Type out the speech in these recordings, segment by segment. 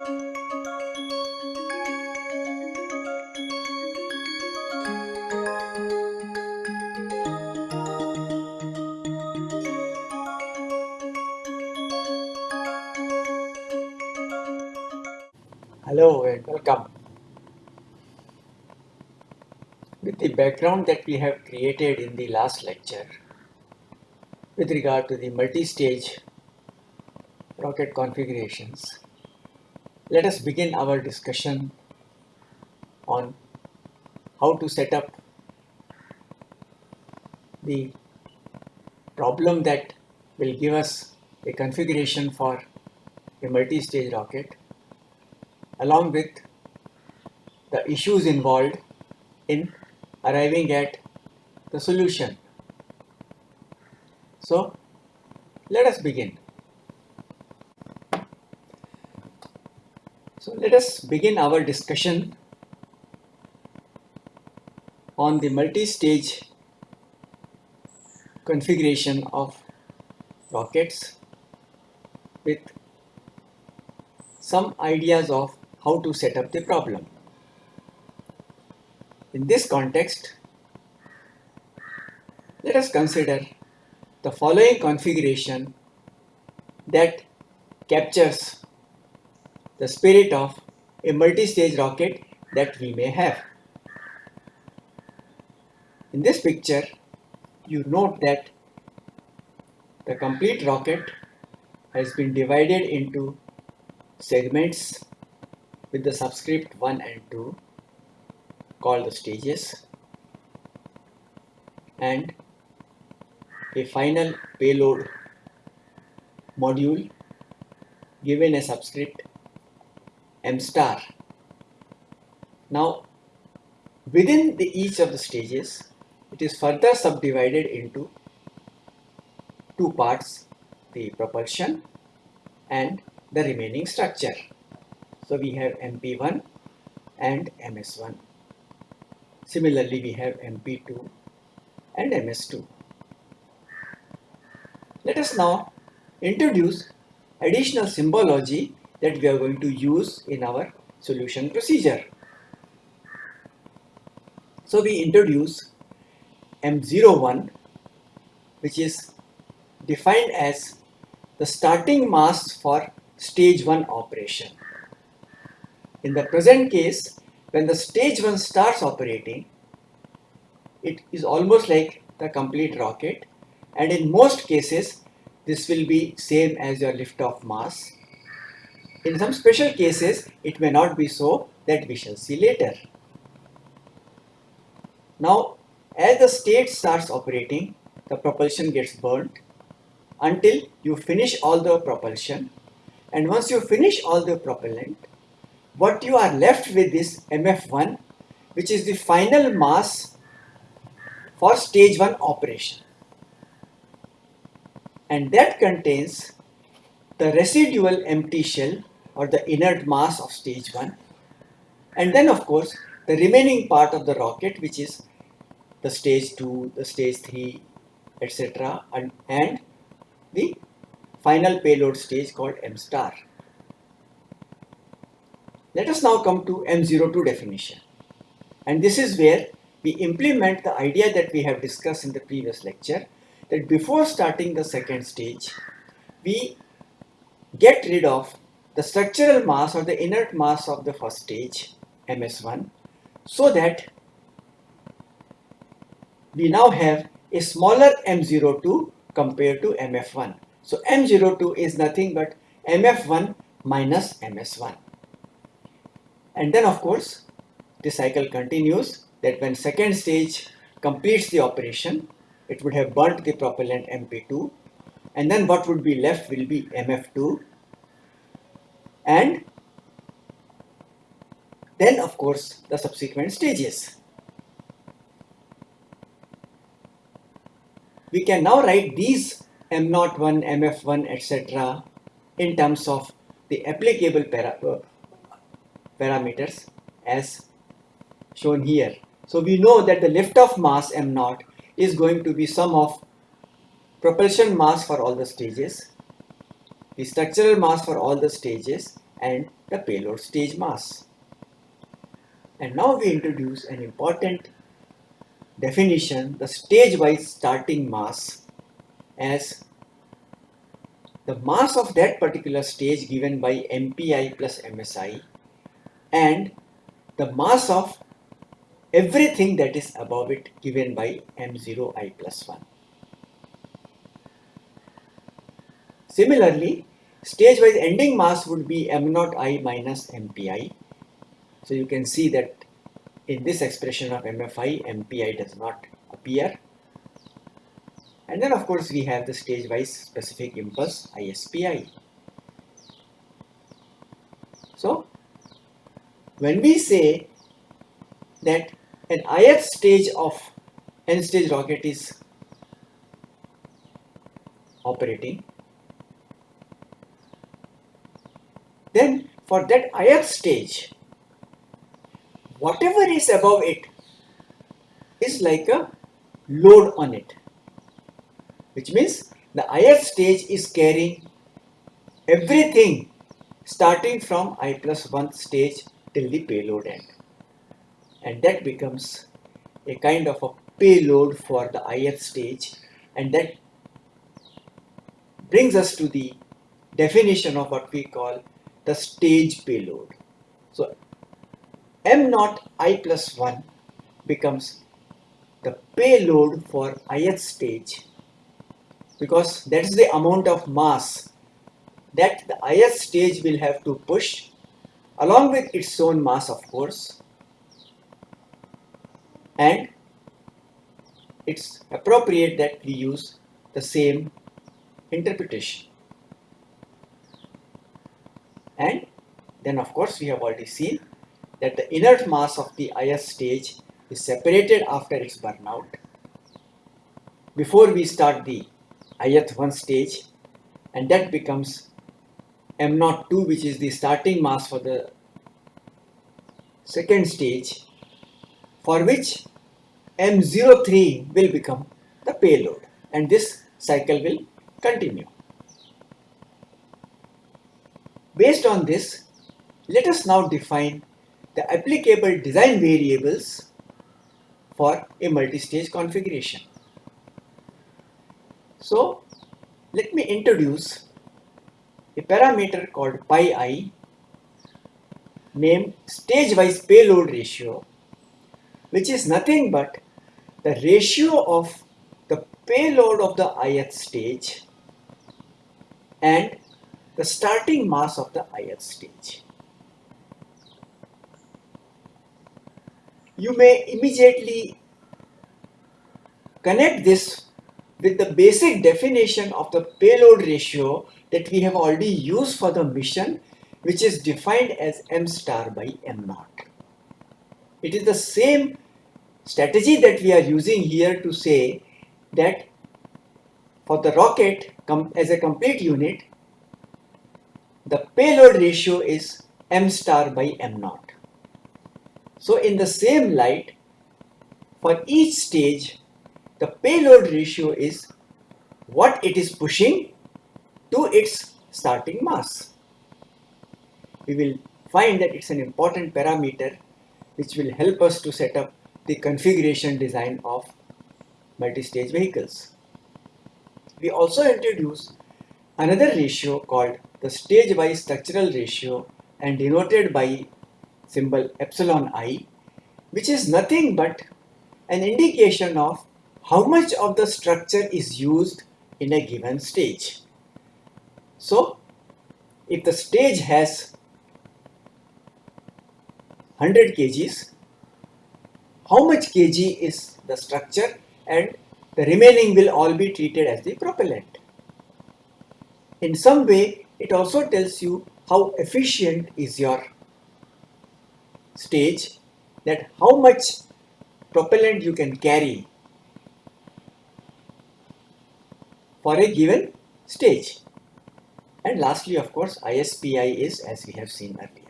Hello and welcome. With the background that we have created in the last lecture with regard to the multi-stage rocket configurations, let us begin our discussion on how to set up the problem that will give us a configuration for a multi-stage rocket along with the issues involved in arriving at the solution. So let us begin. So let us begin our discussion on the multi-stage configuration of rockets with some ideas of how to set up the problem. In this context, let us consider the following configuration that captures the spirit of a multi-stage rocket that we may have. In this picture, you note that the complete rocket has been divided into segments with the subscript 1 and 2 called the stages and a final payload module given a subscript m star. Now within the each of the stages it is further subdivided into two parts the propulsion and the remaining structure. So we have MP1 and MS1. Similarly, we have MP2 and MS2. Let us now introduce additional symbology that we are going to use in our solution procedure. So we introduce M01 which is defined as the starting mass for stage 1 operation. In the present case, when the stage 1 starts operating, it is almost like the complete rocket and in most cases this will be same as your liftoff mass. In some special cases it may not be so that we shall see later. Now as the stage starts operating the propulsion gets burnt until you finish all the propulsion and once you finish all the propellant what you are left with is MF1 which is the final mass for stage 1 operation and that contains the residual empty shell or the inert mass of stage 1 and then of course the remaining part of the rocket which is the stage 2, the stage 3 etc and, and the final payload stage called M star. Let us now come to M02 definition. And this is where we implement the idea that we have discussed in the previous lecture that before starting the second stage, we get rid of the structural mass or the inert mass of the first stage, MS1, so that we now have a smaller M02 compared to MF1. So M02 is nothing but MF1 minus MS1. And then of course, the cycle continues that when second stage completes the operation, it would have burnt the propellant MP2 and then what would be left will be MF2 and then of course the subsequent stages. We can now write these M01, MF1 etc. in terms of the applicable para uh, parameters as shown here. So we know that the liftoff mass m naught is going to be sum of propulsion mass for all the stages, the structural mass for all the stages and the payload stage mass. And now we introduce an important definition, the stage-wise starting mass as the mass of that particular stage given by MPI plus MSI and the mass of everything that is above it given by M0I plus 1. Similarly, stage-wise ending mass would be M0I minus MPI. So you can see that in this expression of MFI, MPI does not appear. And then of course we have the stage-wise specific impulse ISPI. So when we say that an ith stage of n stage rocket is operating then for that ith stage whatever is above it is like a load on it. Which means the ith stage is carrying everything starting from i plus 1 stage till the payload end. And that becomes a kind of a payload for the ith stage. And that brings us to the definition of what we call the stage payload. So m naught i plus 1 becomes the payload for ith stage because that is the amount of mass that the ith stage will have to push along with its own mass of course and it's appropriate that we use the same interpretation. And then of course we have already seen that the inert mass of the ith stage is separated after its burnout. Before we start the ith 1 stage and that becomes m02 which is the starting mass for the second stage for which M03 will become the payload and this cycle will continue. Based on this, let us now define the applicable design variables for a multi-stage configuration. So, let me introduce a parameter called pi i named stage-wise payload ratio which is nothing but the ratio of the payload of the ith stage and the starting mass of the ith stage. You may immediately connect this with the basic definition of the payload ratio that we have already used for the mission which is defined as m star by m naught. It is the same strategy that we are using here to say that for the rocket as a complete unit, the payload ratio is m star by m naught. So in the same light, for each stage, the payload ratio is what it is pushing to its starting mass. We will find that it's an important parameter which will help us to set up the configuration design of multi-stage vehicles. We also introduce another ratio called the stage-wise structural ratio and denoted by symbol epsilon i which is nothing but an indication of how much of the structure is used in a given stage. So, if the stage has 100 kgs, how much kg is the structure and the remaining will all be treated as the propellant. In some way, it also tells you how efficient is your stage, that how much propellant you can carry for a given stage. And lastly, of course, ISPI is as we have seen earlier.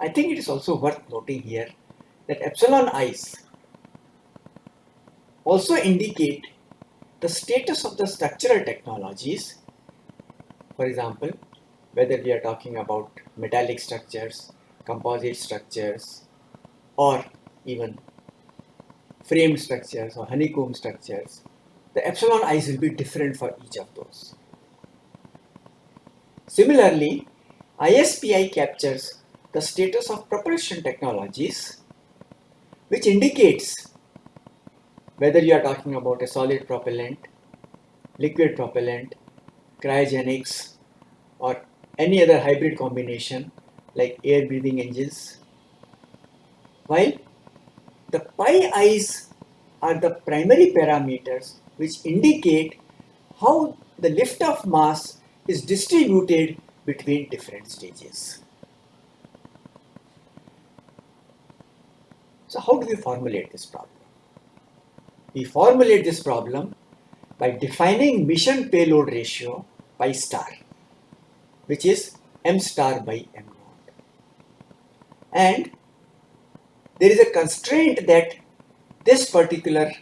I think it is also worth noting here that epsilon i's also indicate the status of the structural technologies For example, whether we are talking about metallic structures, composite structures, or even frame structures or honeycomb structures, the epsilon i's will be different for each of those. Similarly, ISPI captures the status of propulsion technologies which indicates whether you are talking about a solid propellant, liquid propellant, cryogenics or any other hybrid combination like air breathing engines. While the pi i's are the primary parameters which indicate how the liftoff mass is distributed between different stages. So how do we formulate this problem? We formulate this problem by defining mission payload ratio pi star, which is m star by m naught. And there is a constraint that this particular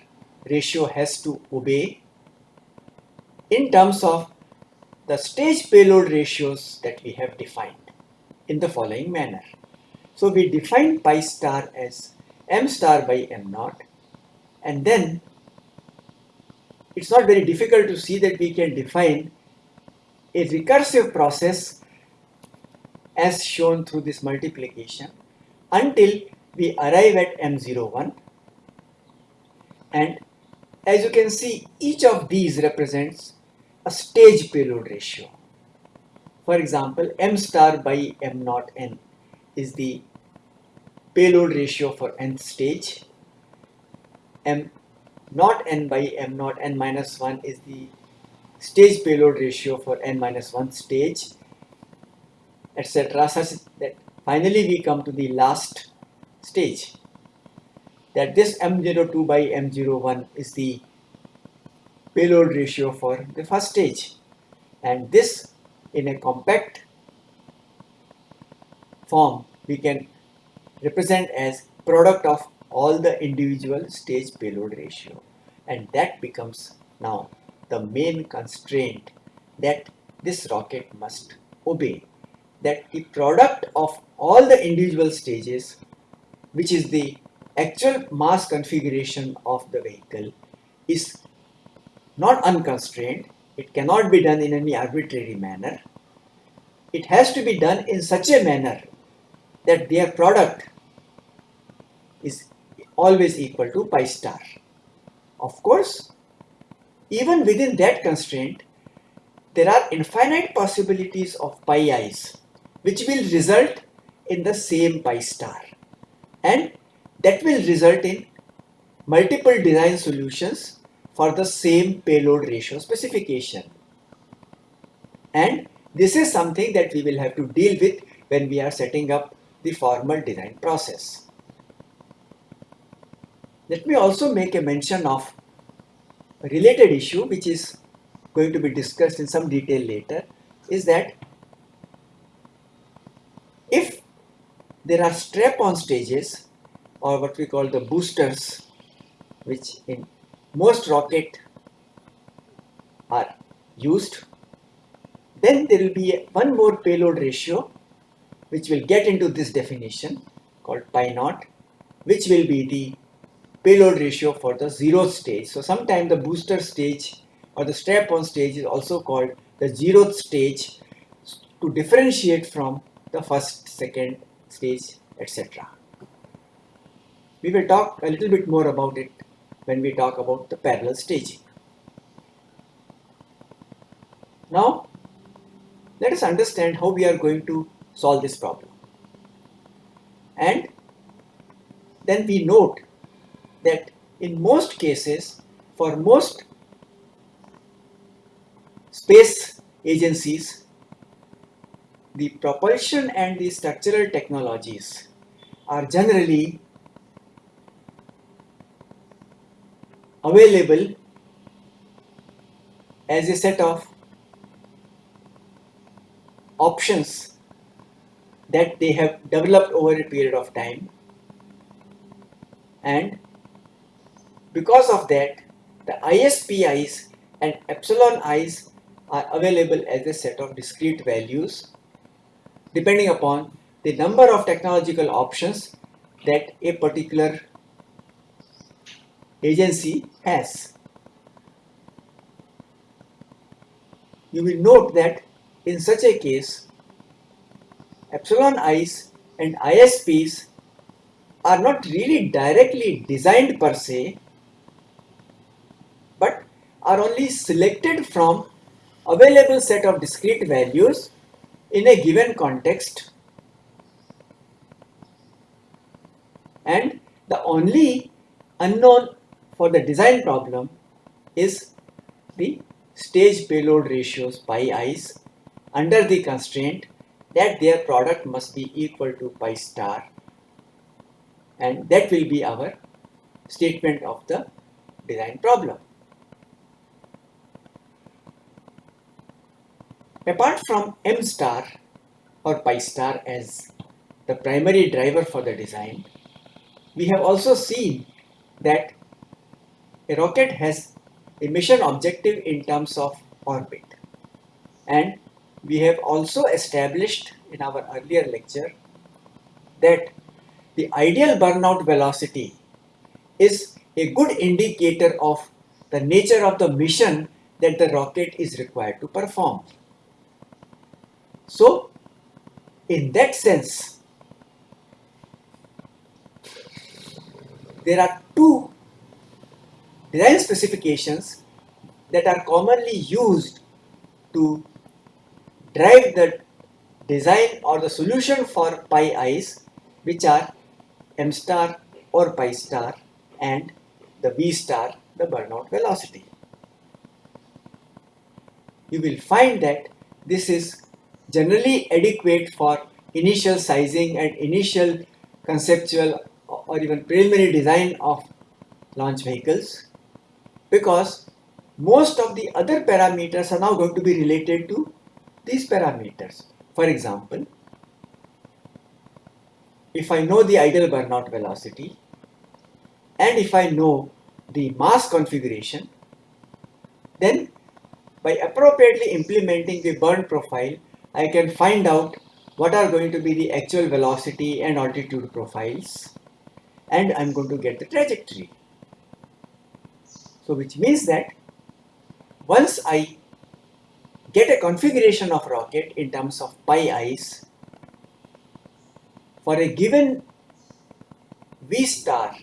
ratio has to obey in terms of the stage payload ratios that we have defined in the following manner. So we define pi star as m star by m naught and then it's not very difficult to see that we can define a recursive process as shown through this multiplication until we arrive at m01 and as you can see each of these represents a stage payload ratio. For example, m star by m naught n is the payload ratio for nth stage. M naught n by m naught n minus 1 is the stage payload ratio for n minus 1 stage etc such that finally we come to the last stage that this m02 by m01 is the payload ratio for the first stage. And this in a compact form we can represent as product of all the individual stage payload ratio. And that becomes now the main constraint that this rocket must obey. That the product of all the individual stages which is the actual mass configuration of the vehicle is not unconstrained. It cannot be done in any arbitrary manner. It has to be done in such a manner that their product is always equal to pi star. Of course, even within that constraint, there are infinite possibilities of pi i's which will result in the same pi star and that will result in multiple design solutions for the same payload ratio specification. And this is something that we will have to deal with when we are setting up the formal design process. Let me also make a mention of a related issue which is going to be discussed in some detail later is that if there are strap-on stages or what we call the boosters which in most rocket are used then there will be one more payload ratio which will get into this definition called pi naught which will be the payload ratio for the zeroth stage. So sometimes the booster stage or the strap-on stage is also called the zeroth stage to differentiate from the first, second stage, etc. We will talk a little bit more about it when we talk about the parallel staging. Now, let us understand how we are going to solve this problem. And then we note that in most cases, for most space agencies, the propulsion and the structural technologies are generally available as a set of options that they have developed over a period of time. And because of that, the ISPIs and epsilon i's are available as a set of discrete values depending upon the number of technological options that a particular agency has. You will note that in such a case, epsilon i's and ISPs are not really directly designed per se, are only selected from available set of discrete values in a given context and the only unknown for the design problem is the stage payload ratios pi i's under the constraint that their product must be equal to pi star and that will be our statement of the design problem. Apart from m star or pi star as the primary driver for the design, we have also seen that a rocket has a mission objective in terms of orbit and we have also established in our earlier lecture that the ideal burnout velocity is a good indicator of the nature of the mission that the rocket is required to perform. So, in that sense, there are two design specifications that are commonly used to drive the design or the solution for pi i's which are m star or pi star and the v star the burnout velocity. You will find that this is generally adequate for initial sizing and initial conceptual or even preliminary design of launch vehicles because most of the other parameters are now going to be related to these parameters. For example, if I know the ideal burnout velocity and if I know the mass configuration, then by appropriately implementing the burn profile, I can find out what are going to be the actual velocity and altitude profiles and I'm going to get the trajectory. So which means that once I get a configuration of rocket in terms of pi i's for a given V star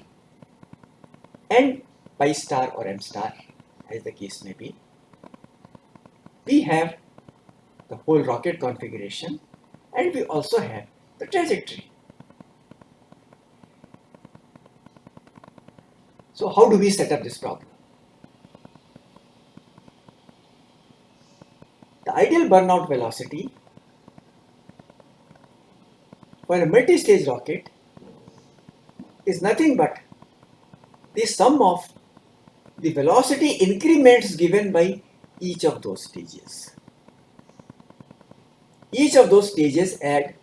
and pi star or m star as the case may be, we have the whole rocket configuration and we also have the trajectory. So how do we set up this problem? The ideal burnout velocity for a multi-stage rocket is nothing but the sum of the velocity increments given by each of those stages. Each of those stages add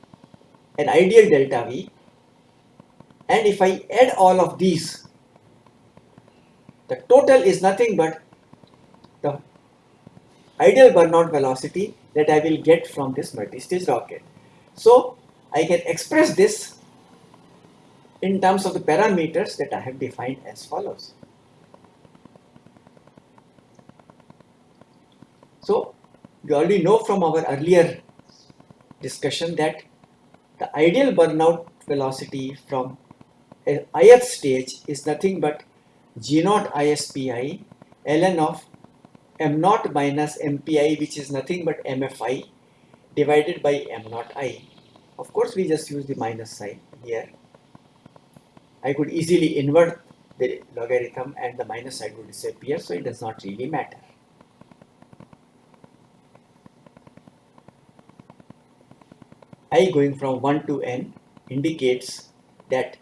an ideal delta V and if I add all of these the total is nothing but the ideal burnout velocity that I will get from this multi-stage rocket. So I can express this in terms of the parameters that I have defined as follows. So you already know from our earlier discussion that the ideal burnout velocity from ith stage is nothing but g naught ispi ln of m naught minus mpi which is nothing but mfi divided by m naught i. Of course we just use the minus sign here. I could easily invert the logarithm and the minus sign would disappear so it does not really matter. I going from 1 to n indicates that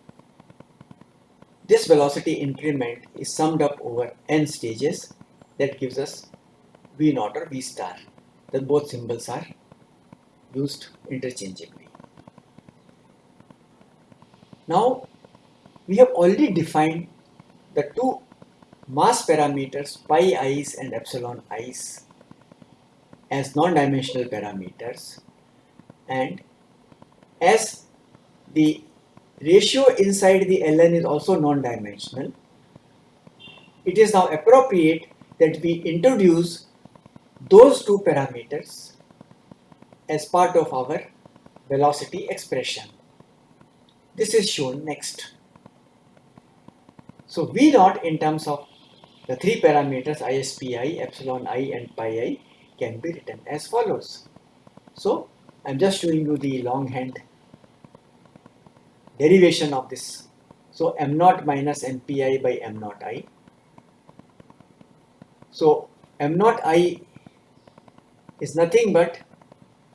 this velocity increment is summed up over n stages that gives us V naught or V star. Then both symbols are used interchangeably. Now we have already defined the two mass parameters pi i's and epsilon i's as non-dimensional parameters and as the ratio inside the ln is also non-dimensional, it is now appropriate that we introduce those two parameters as part of our velocity expression. This is shown next. So V naught in terms of the three parameters ISPi, epsilon i and pi i can be written as follows. So I'm just showing you the longhand derivation of this. So m naught minus mpi by m naught i. So m naught i is nothing but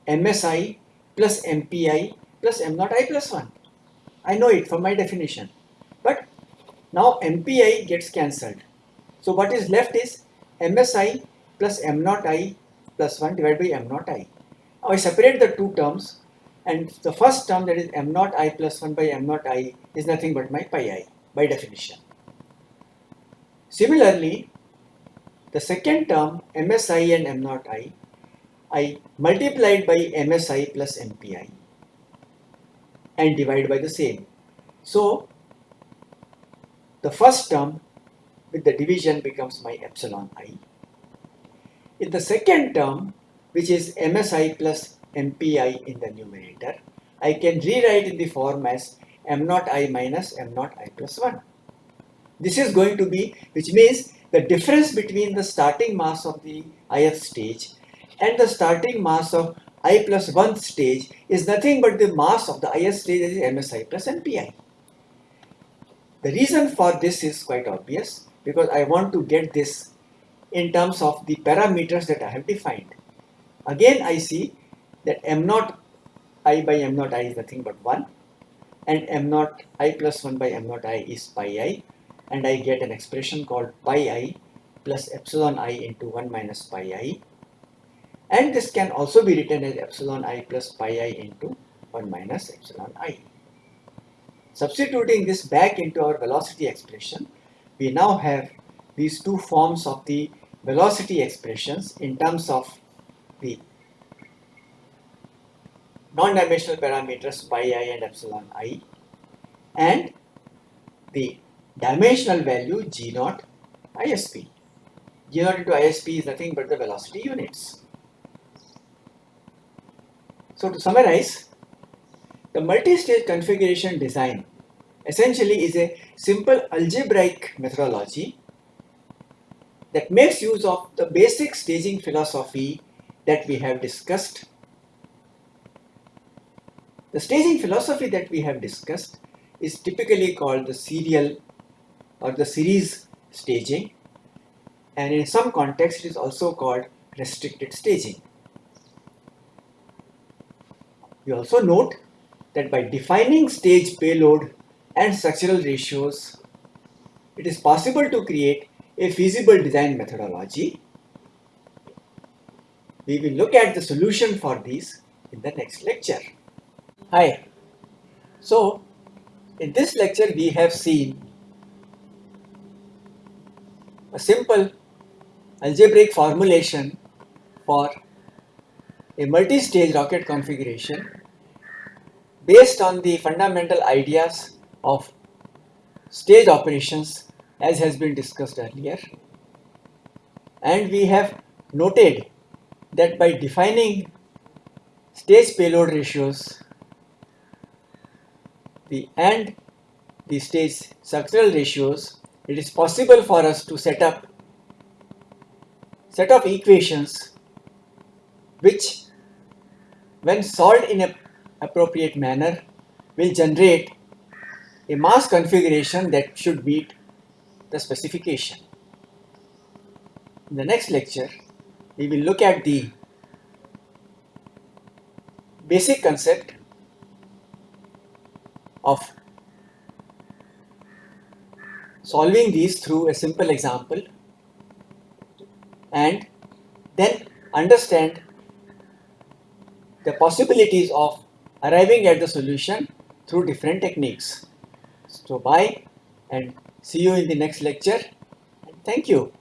msi plus mpi plus m naught i plus 1. I know it from my definition. But now mpi gets cancelled. So what is left is msi plus m naught i plus 1 divided by m naught i. Now I separate the two terms and the first term that is m naught i plus 1 by m naught i is nothing but my pi i by definition. Similarly, the second term msi and m naught i, I multiplied by msi plus mpi and divide by the same. So, the first term with the division becomes my epsilon i. In the second term, which is msi plus mpi in the numerator, I can rewrite in the form as m naught i minus m naught i plus 1. This is going to be, which means the difference between the starting mass of the ith stage and the starting mass of i 1 stage is nothing but the mass of the ith stage that is msi plus mpi. The reason for this is quite obvious because I want to get this in terms of the parameters that I have defined. Again I see that m naught i by m naught i is nothing but 1 and m naught i plus 1 by m naught i is pi i and I get an expression called pi i plus epsilon i into 1 minus pi i and this can also be written as epsilon i plus pi i into 1 minus epsilon i. Substituting this back into our velocity expression, we now have these two forms of the velocity expressions in terms of the non-dimensional parameters pi i and epsilon i and the dimensional value g naught isp. g naught into isp is nothing but the velocity units. So to summarize, the multi-stage configuration design essentially is a simple algebraic methodology that makes use of the basic staging philosophy that we have discussed the staging philosophy that we have discussed is typically called the serial or the series staging and in some context it is also called restricted staging. We also note that by defining stage payload and structural ratios, it is possible to create a feasible design methodology. We will look at the solution for these in the next lecture. Hi. So, in this lecture we have seen a simple algebraic formulation for a multi-stage rocket configuration based on the fundamental ideas of stage operations as has been discussed earlier and we have noted that by defining stage payload ratios the and the stage structural ratios, it is possible for us to set up set of equations which when solved in a appropriate manner will generate a mass configuration that should meet the specification. In the next lecture, we will look at the basic concept of solving these through a simple example and then understand the possibilities of arriving at the solution through different techniques. So bye and see you in the next lecture. Thank you.